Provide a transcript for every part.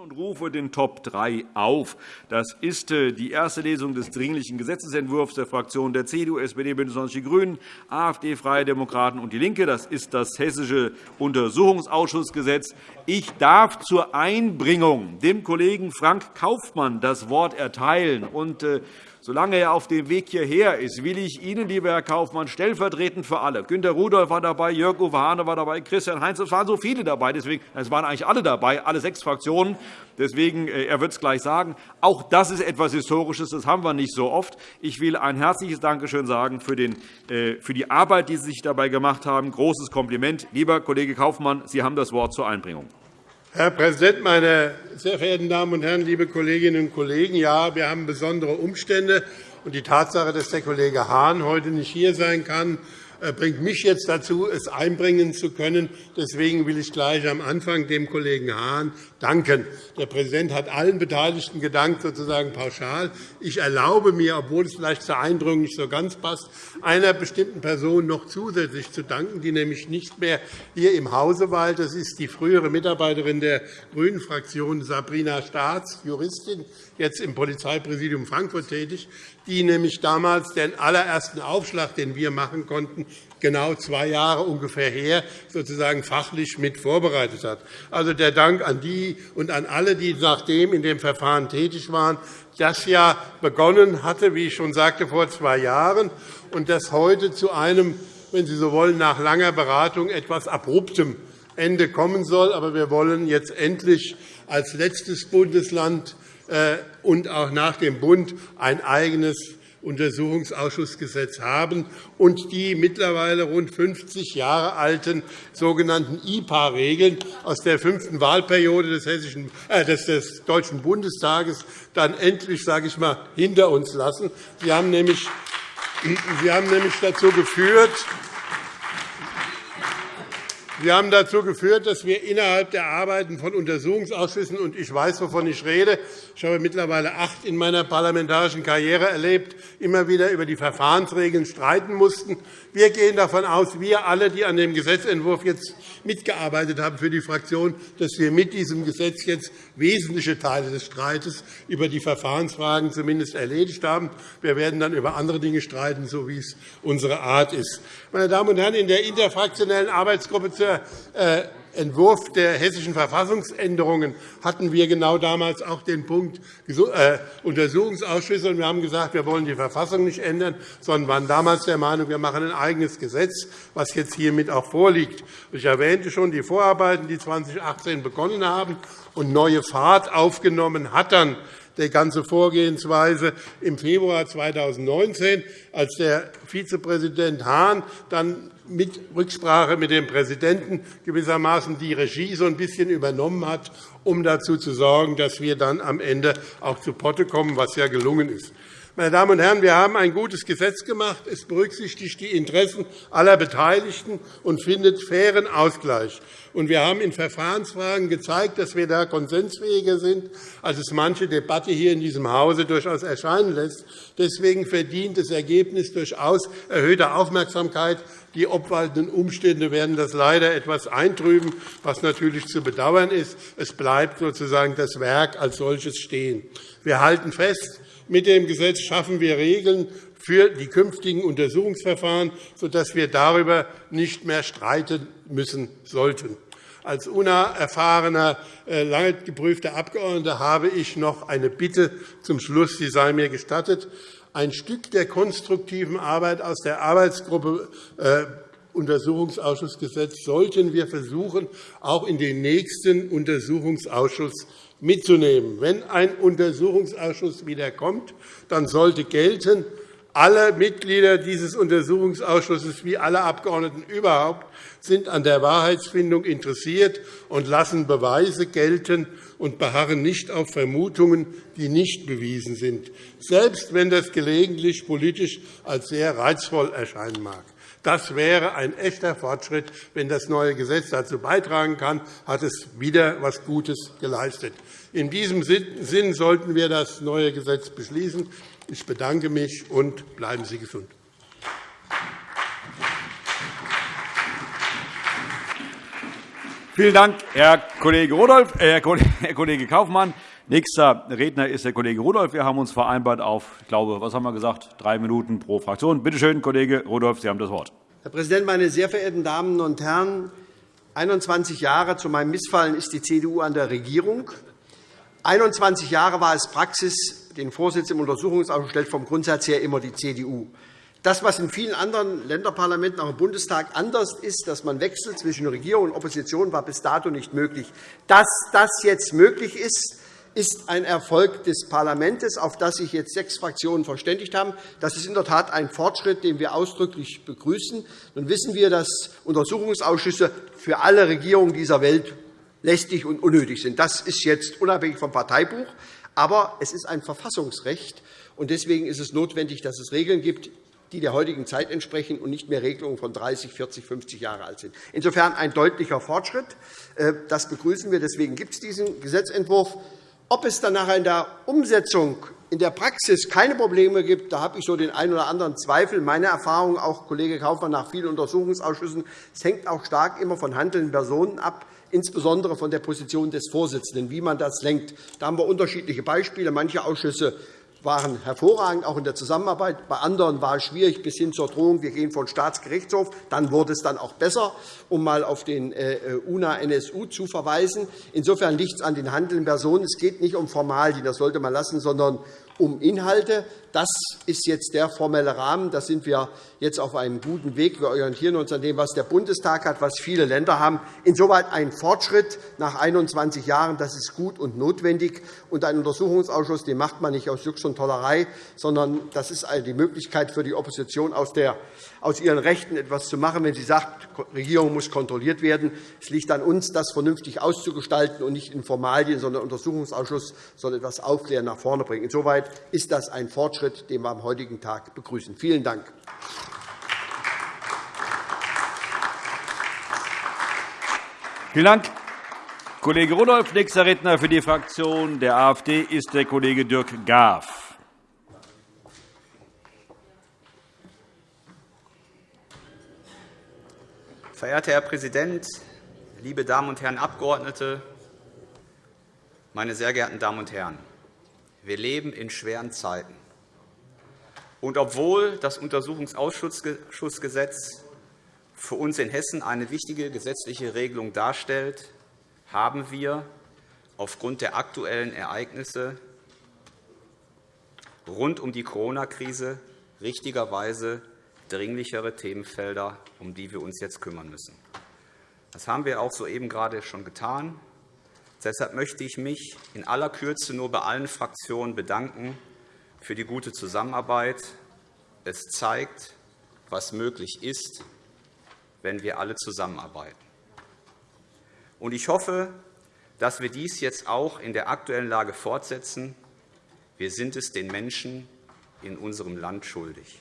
und rufe den Top 3 auf. Das ist äh, die erste Lesung des Dringlichen Gesetzentwurfs der Fraktionen der CDU, SPD, BÜNDNIS 90 die GRÜNEN, AfD, Freie Demokraten und DIE LINKE. Das ist das Hessische Untersuchungsausschussgesetz. Ich darf zur Einbringung dem Kollegen Frank Kaufmann das Wort erteilen. Äh, Solange er auf dem Weg hierher ist, will ich Ihnen, lieber Herr Kaufmann, stellvertretend für alle, Günter Rudolph war dabei, Jörg-Uwe Hahne war dabei, Christian Heinz, es waren so viele dabei, deswegen, es waren eigentlich alle dabei, alle sechs Fraktionen. Deswegen, äh, er wird es gleich sagen. Auch das ist etwas Historisches, das haben wir nicht so oft. Ich will ein herzliches Dankeschön sagen für, den, äh, für die Arbeit, die Sie sich dabei gemacht haben. Großes Kompliment. Lieber Kollege Kaufmann, Sie haben das Wort zur Einbringung. Herr Präsident, meine sehr verehrten Damen und Herren, liebe Kolleginnen und Kollegen! Ja, wir haben besondere Umstände. und Die Tatsache, dass der Kollege Hahn heute nicht hier sein kann, bringt mich jetzt dazu, es einbringen zu können. Deswegen will ich gleich am Anfang dem Kollegen Hahn danken. Der Präsident hat allen Beteiligten gedankt, sozusagen pauschal. Ich erlaube mir, obwohl es vielleicht zur Einbringung nicht so ganz passt, einer bestimmten Person noch zusätzlich zu danken, die nämlich nicht mehr hier im Hause weilt. Das ist die frühere Mitarbeiterin der GRÜNEN-Fraktion, Sabrina Staats, Juristin, jetzt im Polizeipräsidium Frankfurt tätig, die nämlich damals den allerersten Aufschlag, den wir machen konnten, genau zwei Jahre ungefähr her, sozusagen fachlich mit vorbereitet hat. Also der Dank an die und an alle, die nachdem in dem Verfahren tätig waren, das ja begonnen hatte, wie ich schon sagte, vor zwei Jahren, und das heute zu einem, wenn Sie so wollen, nach langer Beratung etwas abruptem Ende kommen soll. Aber wir wollen jetzt endlich als letztes Bundesland äh, und auch nach dem Bund ein eigenes Untersuchungsausschussgesetz haben und die mittlerweile rund 50 Jahre alten sogenannten IPA-Regeln aus der fünften Wahlperiode des, Hessischen, äh, des, Deutschen Bundestages dann endlich sage ich mal, hinter uns lassen. Sie haben nämlich, Sie haben nämlich dazu geführt, Sie haben dazu geführt, dass wir innerhalb der Arbeiten von Untersuchungsausschüssen, und ich weiß, wovon ich rede, ich habe mittlerweile acht in meiner parlamentarischen Karriere erlebt, immer wieder über die Verfahrensregeln streiten mussten. Wir gehen davon aus, wir alle, die an dem Gesetzentwurf jetzt mitgearbeitet haben für die Fraktion, dass wir mit diesem Gesetz jetzt wesentliche Teile des Streites über die Verfahrensfragen zumindest erledigt haben. Wir werden dann über andere Dinge streiten, so wie es unsere Art ist. Meine Damen und Herren, in der interfraktionellen Arbeitsgruppe zur äh, Entwurf der hessischen Verfassungsänderungen hatten wir genau damals auch den Punkt äh, Untersuchungsausschüsse. Wir haben gesagt, wir wollen die Verfassung nicht ändern, sondern waren damals der Meinung, wir machen ein eigenes Gesetz, was jetzt hiermit auch vorliegt. Ich erwähnte schon die Vorarbeiten, die 2018 begonnen haben und neue Fahrt aufgenommen hat dann die ganze Vorgehensweise im Februar 2019, als der Vizepräsident Hahn dann mit Rücksprache mit dem Präsidenten gewissermaßen die Regie so ein bisschen übernommen hat, um dazu zu sorgen, dass wir dann am Ende auch zu Potte kommen, was ja gelungen ist. Meine Damen und Herren, wir haben ein gutes Gesetz gemacht. Es berücksichtigt die Interessen aller Beteiligten und findet fairen Ausgleich. wir haben in Verfahrensfragen gezeigt, dass wir da konsensfähiger sind, als es manche Debatte hier in diesem Hause durchaus erscheinen lässt. Deswegen verdient das Ergebnis durchaus erhöhte Aufmerksamkeit. Die obwaltenden Umstände werden das leider etwas eintrüben, was natürlich zu bedauern ist. Es bleibt sozusagen das Werk als solches stehen. Wir halten fest, mit dem Gesetz schaffen wir Regeln für die künftigen Untersuchungsverfahren, sodass wir darüber nicht mehr streiten müssen sollten. Als unerfahrener, äh, lange geprüfter Abgeordneter habe ich noch eine Bitte zum Schluss. Sie sei mir gestattet. Ein Stück der konstruktiven Arbeit aus der Arbeitsgruppe äh, Untersuchungsausschussgesetz sollten wir versuchen, auch in den nächsten Untersuchungsausschuss mitzunehmen. Wenn ein Untersuchungsausschuss wieder kommt, dann sollte gelten, alle Mitglieder dieses Untersuchungsausschusses wie alle Abgeordneten überhaupt sind an der Wahrheitsfindung interessiert und lassen Beweise gelten und beharren nicht auf Vermutungen, die nicht bewiesen sind, selbst wenn das gelegentlich politisch als sehr reizvoll erscheinen mag. Das wäre ein echter Fortschritt. Wenn das neue Gesetz dazu beitragen kann, hat es wieder etwas Gutes geleistet. In diesem Sinn sollten wir das neue Gesetz beschließen. Ich bedanke mich und bleiben Sie gesund. Vielen Dank, Herr Kollege Rudolph, äh, Herr Kollege Kaufmann. Nächster Redner ist der Kollege Rudolph. Wir haben uns vereinbart auf, ich glaube, was haben wir gesagt, drei Minuten pro Fraktion. Bitte schön, Kollege Rudolph, Sie haben das Wort. Herr Präsident, meine sehr verehrten Damen und Herren! 21 Jahre zu meinem Missfallen ist die CDU an der Regierung. 21 Jahre war es Praxis, den Vorsitz im Untersuchungsausschuss stellt vom Grundsatz her immer die CDU. Das, was in vielen anderen Länderparlamenten, auch im Bundestag, anders ist, dass man wechselt zwischen Regierung und Opposition, war bis dato nicht möglich. Dass das jetzt möglich ist, ist ein Erfolg des Parlaments, auf das sich jetzt sechs Fraktionen verständigt haben. Das ist in der Tat ein Fortschritt, den wir ausdrücklich begrüßen. Nun wissen wir, dass Untersuchungsausschüsse für alle Regierungen dieser Welt lästig und unnötig sind. Das ist jetzt unabhängig vom Parteibuch. Aber es ist ein Verfassungsrecht. und Deswegen ist es notwendig, dass es Regeln gibt, die der heutigen Zeit entsprechen und nicht mehr Regelungen von 30, 40, 50 Jahre alt sind. Insofern ein deutlicher Fortschritt. Äh, das begrüßen wir. Deswegen gibt es diesen Gesetzentwurf. Ob es dann nachher in der Umsetzung in der Praxis keine Probleme gibt, da habe ich so den einen oder anderen Zweifel. Meine Erfahrung, auch Kollege Kaufmann, nach vielen Untersuchungsausschüssen, es hängt auch stark immer von handelnden Personen ab, insbesondere von der Position des Vorsitzenden, wie man das lenkt. Da haben wir unterschiedliche Beispiele. Manche Ausschüsse waren hervorragend, auch in der Zusammenarbeit. Bei anderen war es schwierig, bis hin zur Drohung, wir gehen vor den Staatsgerichtshof. Dann wurde es dann auch besser, um einmal auf den äh, UNA-NSU zu verweisen. Insofern liegt es an den handelnden Personen. Es geht nicht um Formalien, das sollte man lassen, sondern um Inhalte. Das ist jetzt der formelle Rahmen. Da sind wir jetzt auf einem guten Weg. Wir orientieren uns an dem, was der Bundestag hat, was viele Länder haben. Insoweit ein Fortschritt nach 21 Jahren. Das ist gut und notwendig. Und einen Untersuchungsausschuss den macht man nicht aus Jux und Tollerei, sondern das ist die Möglichkeit für die Opposition, aus, der, aus ihren Rechten etwas zu machen, wenn sie sagt, die Regierung muss kontrolliert werden. Es liegt an uns, das vernünftig auszugestalten und nicht in Formalien, sondern der Untersuchungsausschuss soll etwas Aufklären nach vorne bringen. Insoweit ist das ein Fortschritt, den wir am heutigen Tag begrüßen. Vielen Dank. Vielen Dank, Kollege Rudolph. Nächster Redner für die Fraktion der AfD ist der Kollege Dirk Graf. Verehrter Herr Präsident, liebe Damen und Herren Abgeordnete, meine sehr geehrten Damen und Herren! Wir leben in schweren Zeiten. Und obwohl das Untersuchungsausschussgesetz für uns in Hessen eine wichtige gesetzliche Regelung darstellt, haben wir aufgrund der aktuellen Ereignisse rund um die Corona-Krise richtigerweise dringlichere Themenfelder, um die wir uns jetzt kümmern müssen. Das haben wir auch soeben gerade schon getan. Deshalb möchte ich mich in aller Kürze nur bei allen Fraktionen bedanken für die gute Zusammenarbeit. Es zeigt, was möglich ist, wenn wir alle zusammenarbeiten. Ich hoffe, dass wir dies jetzt auch in der aktuellen Lage fortsetzen. Wir sind es den Menschen in unserem Land schuldig.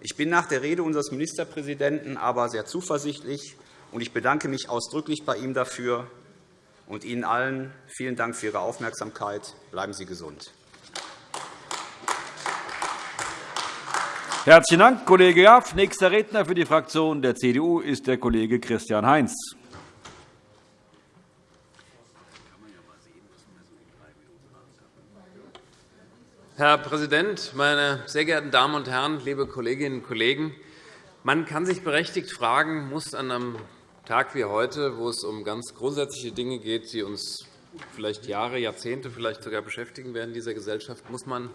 Ich bin nach der Rede unseres Ministerpräsidenten aber sehr zuversichtlich, und ich bedanke mich ausdrücklich bei ihm dafür, und Ihnen allen vielen Dank für Ihre Aufmerksamkeit. Bleiben Sie gesund. Herzlichen Dank, Kollege Jaff. Nächster Redner für die Fraktion der CDU ist der Kollege Christian Heinz. Herr Präsident, meine sehr geehrten Damen und Herren, liebe Kolleginnen und Kollegen! Man kann sich berechtigt fragen, muss an einem Tag wie heute, wo es um ganz grundsätzliche Dinge geht, die uns vielleicht Jahre, Jahrzehnte vielleicht sogar beschäftigen werden in dieser Gesellschaft, muss man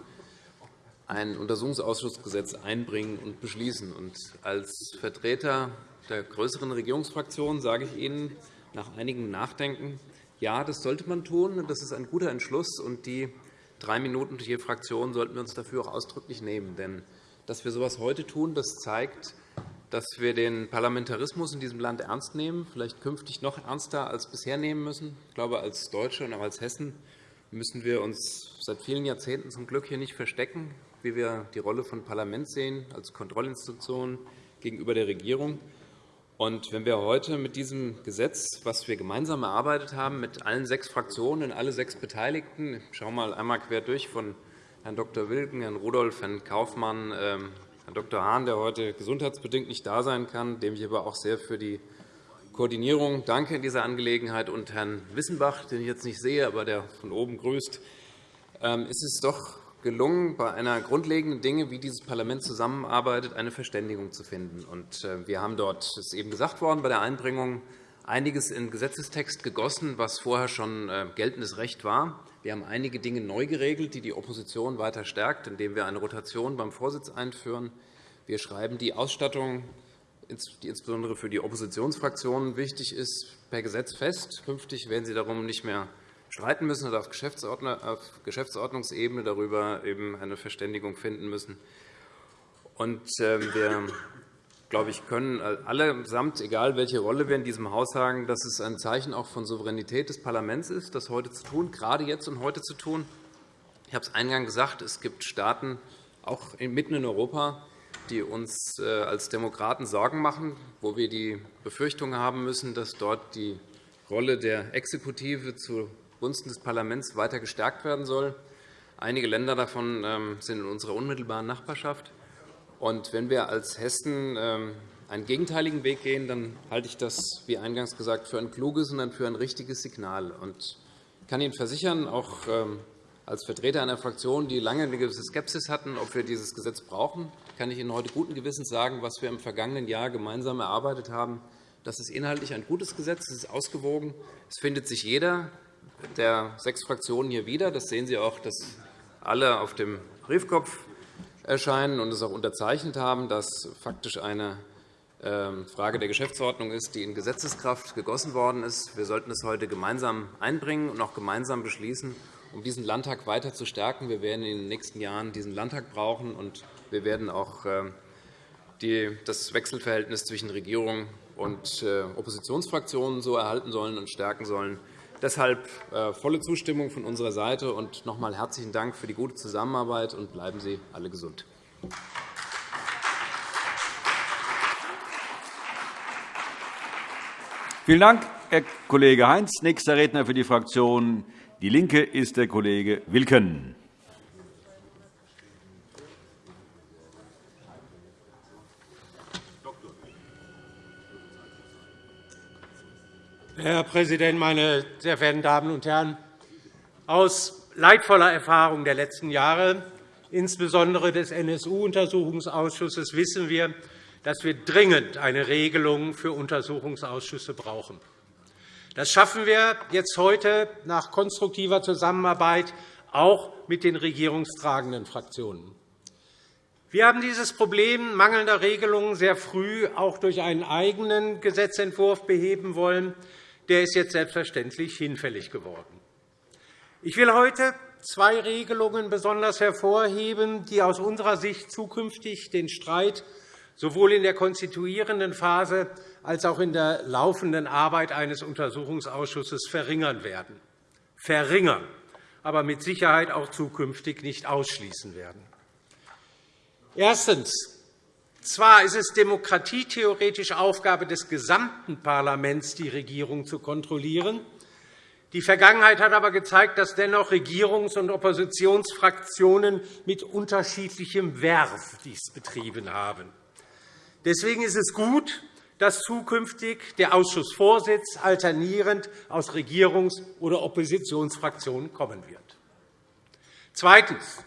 ein Untersuchungsausschussgesetz einbringen und beschließen. als Vertreter der größeren Regierungsfraktion sage ich Ihnen nach einigem Nachdenken, ja, das sollte man tun. Das ist ein guter Entschluss. Und die drei Minuten je Fraktion sollten wir uns dafür auch ausdrücklich nehmen. Denn dass wir so etwas heute tun, das zeigt, dass wir den Parlamentarismus in diesem Land ernst nehmen, vielleicht künftig noch ernster als bisher nehmen müssen. Ich glaube, als Deutsche und auch als Hessen müssen wir uns seit vielen Jahrzehnten zum Glück hier nicht verstecken, wie wir die Rolle von Parlament sehen als Kontrollinstitution gegenüber der Regierung. Und wenn wir heute mit diesem Gesetz, das wir gemeinsam erarbeitet haben, mit allen sechs Fraktionen und alle sechs Beteiligten, ich schaue mal einmal quer durch von Herrn Dr. Wilken, Herrn Rudolph, Herrn Kaufmann, ähm, Herr Dr. Hahn, der heute gesundheitsbedingt nicht da sein kann, dem ich aber auch sehr für die Koordinierung. Danke in dieser Angelegenheit. Und Herrn Wissenbach, den ich jetzt nicht sehe, aber der von oben grüßt, ähm, ist es doch gelungen, bei einer grundlegenden Dinge, wie dieses Parlament zusammenarbeitet, eine Verständigung zu finden. Äh, wir haben dort, das ist eben gesagt worden, bei der Einbringung einiges in Gesetzestext gegossen, was vorher schon äh, geltendes Recht war. Wir haben einige Dinge neu geregelt, die die Opposition weiter stärkt, indem wir eine Rotation beim Vorsitz einführen. Wir schreiben die Ausstattung, die insbesondere für die Oppositionsfraktionen wichtig ist, per Gesetz fest. Künftig werden sie darum nicht mehr streiten müssen oder auf Geschäftsordnungsebene darüber eben eine Verständigung finden müssen. Und ähm, wir glaube ich, können allesamt, egal welche Rolle wir in diesem Haus haben, dass es ein Zeichen auch von Souveränität des Parlaments ist, das heute zu tun, gerade jetzt und heute zu tun. Ich habe es eingangs gesagt, es gibt Staaten, auch mitten in Europa, die uns äh, als Demokraten Sorgen machen, wo wir die Befürchtung haben müssen, dass dort die Rolle der Exekutive zugunsten des Parlaments weiter gestärkt werden soll. Einige Länder davon ähm, sind in unserer unmittelbaren Nachbarschaft. Wenn wir als Hessen ähm, einen gegenteiligen Weg gehen, dann halte ich das, wie eingangs gesagt, für ein kluges und für ein richtiges Signal. Ich kann Ihnen versichern, auch ähm, als Vertreter einer Fraktion, die lange eine gewisse Skepsis hatten, ob wir dieses Gesetz brauchen, kann ich Ihnen heute guten Gewissens sagen, was wir im vergangenen Jahr gemeinsam erarbeitet haben. Das ist inhaltlich ein gutes Gesetz, es ist ausgewogen. Es findet sich jeder der sechs Fraktionen hier wieder. Das sehen Sie auch, dass alle auf dem Briefkopf erscheinen und es auch unterzeichnet haben, dass faktisch eine ähm, Frage der Geschäftsordnung ist, die in Gesetzeskraft gegossen worden ist. Wir sollten es heute gemeinsam einbringen und auch gemeinsam beschließen, um diesen Landtag weiter zu stärken. Wir werden in den nächsten Jahren diesen Landtag brauchen, und wir werden auch ähm, das Wechselverhältnis zwischen Regierung und äh, Oppositionsfraktionen so erhalten sollen und stärken sollen, Deshalb äh, volle Zustimmung von unserer Seite und noch einmal herzlichen Dank für die gute Zusammenarbeit und bleiben Sie alle gesund. Vielen Dank, Herr Kollege Heinz. Nächster Redner für die Fraktion DIE LINKE ist der Kollege Wilken. Herr Präsident, meine sehr verehrten Damen und Herren! Aus leidvoller Erfahrung der letzten Jahre, insbesondere des NSU-Untersuchungsausschusses, wissen wir, dass wir dringend eine Regelung für Untersuchungsausschüsse brauchen. Das schaffen wir jetzt heute nach konstruktiver Zusammenarbeit auch mit den regierungstragenden Fraktionen. Wir haben dieses Problem mangelnder Regelungen sehr früh auch durch einen eigenen Gesetzentwurf beheben wollen, der ist jetzt selbstverständlich hinfällig geworden. Ich will heute zwei Regelungen besonders hervorheben, die aus unserer Sicht zukünftig den Streit sowohl in der konstituierenden Phase als auch in der laufenden Arbeit eines Untersuchungsausschusses verringern werden. Verringern, aber mit Sicherheit auch zukünftig nicht ausschließen werden. Erstens. Zwar ist es demokratietheoretisch Aufgabe des gesamten Parlaments, die Regierung zu kontrollieren. Die Vergangenheit hat aber gezeigt, dass dennoch Regierungs- und Oppositionsfraktionen mit unterschiedlichem Werf dies betrieben haben. Deswegen ist es gut, dass zukünftig der Ausschussvorsitz alternierend aus Regierungs- oder Oppositionsfraktionen kommen wird. Zweitens.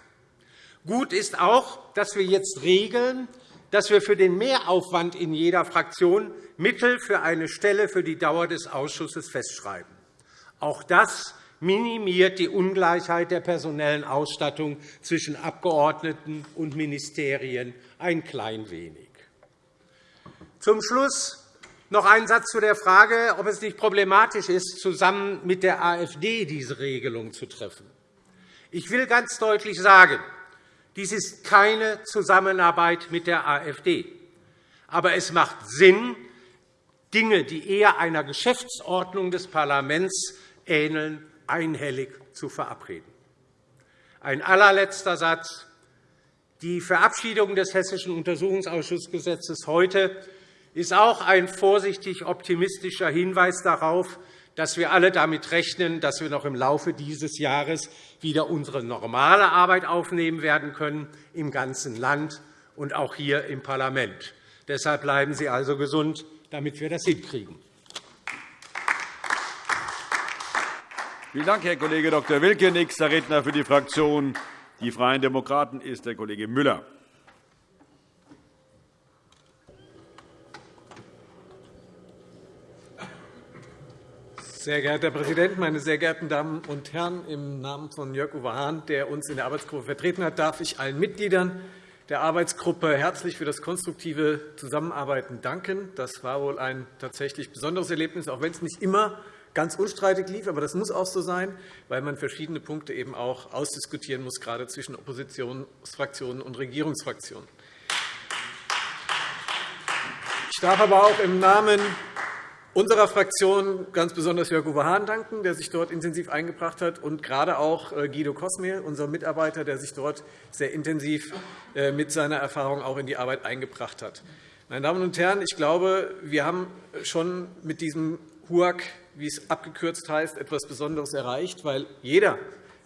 Gut ist auch, dass wir jetzt regeln, dass wir für den Mehraufwand in jeder Fraktion Mittel für eine Stelle für die Dauer des Ausschusses festschreiben. Auch das minimiert die Ungleichheit der personellen Ausstattung zwischen Abgeordneten und Ministerien ein klein wenig. Zum Schluss noch ein Satz zu der Frage, ob es nicht problematisch ist, zusammen mit der AfD diese Regelung zu treffen. Ich will ganz deutlich sagen, dies ist keine Zusammenarbeit mit der AfD. Aber es macht Sinn, Dinge, die eher einer Geschäftsordnung des Parlaments ähneln, einhellig zu verabreden. Ein allerletzter Satz. Die Verabschiedung des Hessischen Untersuchungsausschussgesetzes heute ist auch ein vorsichtig optimistischer Hinweis darauf, dass wir alle damit rechnen, dass wir noch im Laufe dieses Jahres wieder unsere normale Arbeit aufnehmen werden können im ganzen Land und auch hier im Parlament. Deshalb bleiben Sie also gesund, damit wir das hinkriegen. Vielen Dank, Herr Kollege Dr. Wilke. Nächster Redner für die Fraktion Die Freien Demokraten ist der Kollege Müller. Sehr geehrter Herr Präsident, meine sehr geehrten Damen und Herren! Im Namen von Jörg-Uwe Hahn, der uns in der Arbeitsgruppe vertreten hat, darf ich allen Mitgliedern der Arbeitsgruppe herzlich für das konstruktive Zusammenarbeiten danken. Das war wohl ein tatsächlich besonderes Erlebnis, auch wenn es nicht immer ganz unstreitig lief. Aber das muss auch so sein, weil man verschiedene Punkte eben auch ausdiskutieren muss, gerade zwischen Oppositionsfraktionen und Regierungsfraktionen. Ich darf aber auch im Namen unserer Fraktion ganz besonders Jörg-Uwe Hahn danken, der sich dort intensiv eingebracht hat, und gerade auch äh, Guido Kosmir, unser Mitarbeiter, der sich dort sehr intensiv äh, mit seiner Erfahrung auch in die Arbeit eingebracht hat. Meine Damen und Herren, ich glaube, wir haben schon mit diesem HUAC, wie es abgekürzt heißt, etwas Besonderes erreicht, weil jeder,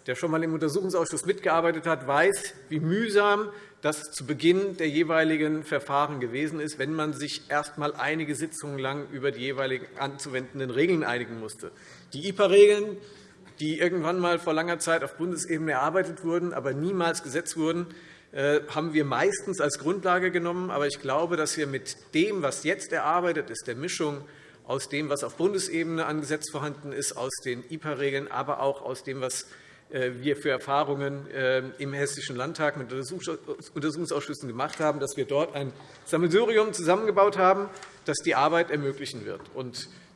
der schon einmal im Untersuchungsausschuss mitgearbeitet hat, weiß, wie mühsam das zu Beginn der jeweiligen Verfahren gewesen ist, wenn man sich erst einmal einige Sitzungen lang über die jeweiligen anzuwendenden Regeln einigen musste. Die IPA-Regeln, die irgendwann einmal vor langer Zeit auf Bundesebene erarbeitet wurden, aber niemals gesetzt wurden, äh, haben wir meistens als Grundlage genommen. Aber ich glaube, dass wir mit dem, was jetzt erarbeitet ist, der Mischung aus dem, was auf Bundesebene an Gesetz vorhanden ist, aus den IPA-Regeln, aber auch aus dem, was wir für Erfahrungen äh, im Hessischen Landtag mit Untersuchungsausschüssen gemacht haben, dass wir dort ein Sammelsurium zusammengebaut haben, das die Arbeit ermöglichen wird.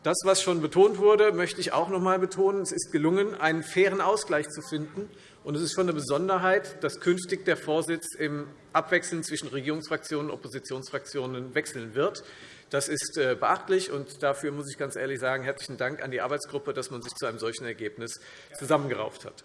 Das, was schon betont wurde, möchte ich auch noch einmal betonen. Es ist gelungen, einen fairen Ausgleich zu finden. Und es ist schon eine Besonderheit, dass künftig der Vorsitz im Abwechseln zwischen Regierungsfraktionen und Oppositionsfraktionen wechseln wird. Das ist äh, beachtlich, und dafür muss ich ganz ehrlich sagen, herzlichen Dank an die Arbeitsgruppe, dass man sich zu einem solchen Ergebnis zusammengerauft hat.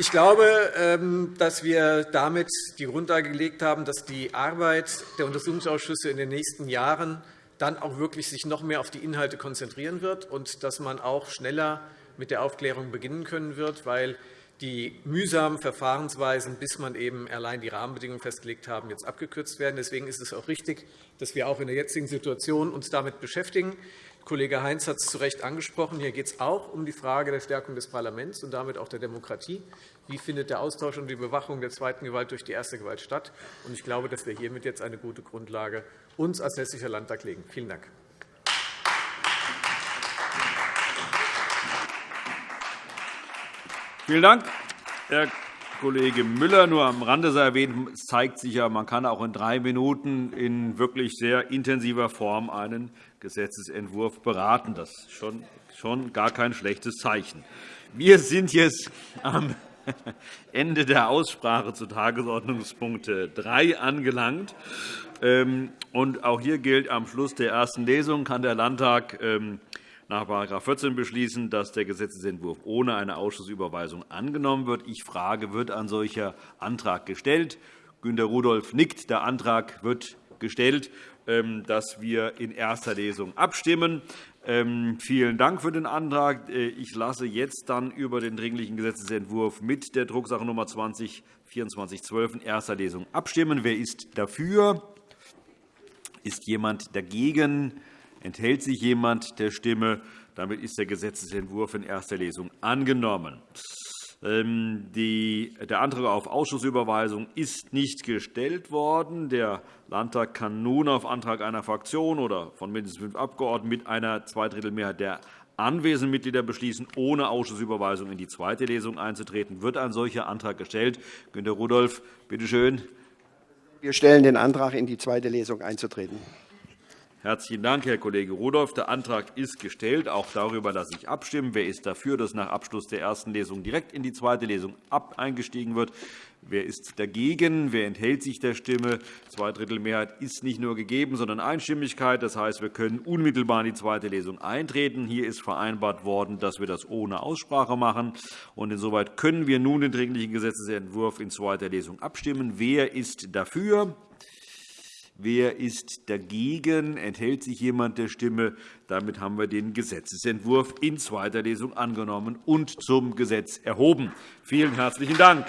Ich glaube, ähm, dass wir damit die Grundlage gelegt haben, dass die Arbeit der Untersuchungsausschüsse in den nächsten Jahren dann auch wirklich sich noch mehr auf die Inhalte konzentrieren wird und dass man auch schneller mit der Aufklärung beginnen können wird, weil die mühsamen Verfahrensweisen, bis man eben allein die Rahmenbedingungen festgelegt haben, jetzt abgekürzt werden. Deswegen ist es auch richtig, dass wir auch in der jetzigen Situation uns damit beschäftigen. Kollege Heinz hat es zu Recht angesprochen. Hier geht es auch um die Frage der Stärkung des Parlaments und damit auch der Demokratie. Wie findet der Austausch und die Bewachung der zweiten Gewalt durch die erste Gewalt statt? Ich glaube, dass wir hiermit jetzt eine gute Grundlage uns als Hessischer Landtag legen. Vielen Dank. Vielen Dank, Herr Kollege Müller. Nur am Rande sei erwähnt, es zeigt sich ja, man kann auch in drei Minuten in wirklich sehr intensiver Form einen Gesetzentwurf beraten. Das ist schon, schon gar kein schlechtes Zeichen. Wir sind jetzt am Ende der Aussprache zu Tagesordnungspunkt 3 angelangt. Ähm, auch hier gilt, am Schluss der ersten Lesung kann der Landtag ähm, nach § 14 beschließen, dass der Gesetzentwurf ohne eine Ausschussüberweisung angenommen wird. Ich frage, wird ein solcher Antrag gestellt? Günter Rudolph nickt. Der Antrag wird gestellt, dass wir in erster Lesung abstimmen. Ähm, vielen Dank für den Antrag. Äh, ich lasse jetzt dann über den Dringlichen Gesetzentwurf mit der Drucksache Nummer 20 2412 in erster Lesung abstimmen. Wer ist dafür? Ist jemand dagegen? Enthält sich jemand der Stimme? Damit ist der Gesetzentwurf in erster Lesung angenommen. Ähm, der Antrag auf Ausschussüberweisung ist nicht gestellt worden. Der Landtag kann nun auf Antrag einer Fraktion oder von mindestens fünf Abgeordneten mit einer Zweidrittelmehrheit der anwesenden Mitglieder beschließen, ohne Ausschussüberweisung in die zweite Lesung einzutreten. Wird ein solcher Antrag gestellt? Günter Rudolph, bitte schön. Wir stellen den Antrag, in die zweite Lesung einzutreten. Herzlichen Dank, Herr Kollege Rudolph. Der Antrag ist gestellt. Auch darüber lasse ich abstimmen. Wer ist dafür, dass nach Abschluss der ersten Lesung direkt in die zweite Lesung eingestiegen wird? Wer ist dagegen? Wer enthält sich der Stimme? Zweidrittelmehrheit ist nicht nur gegeben, sondern Einstimmigkeit. Das heißt, wir können unmittelbar in die zweite Lesung eintreten. Hier ist vereinbart worden, dass wir das ohne Aussprache machen. Insoweit können wir nun den Dringlichen Gesetzentwurf in zweiter Lesung abstimmen. Wer ist dafür? Wer ist dagegen? Enthält sich jemand der Stimme? Damit haben wir den Gesetzentwurf in zweiter Lesung angenommen und zum Gesetz erhoben. Vielen herzlichen Dank.